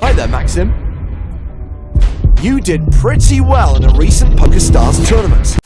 Hi there, Maxim. You did pretty well in a recent PokerStars tournament.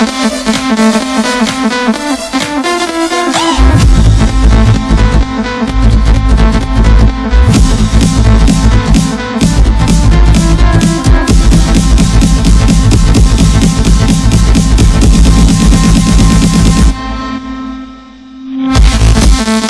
We'll be right back.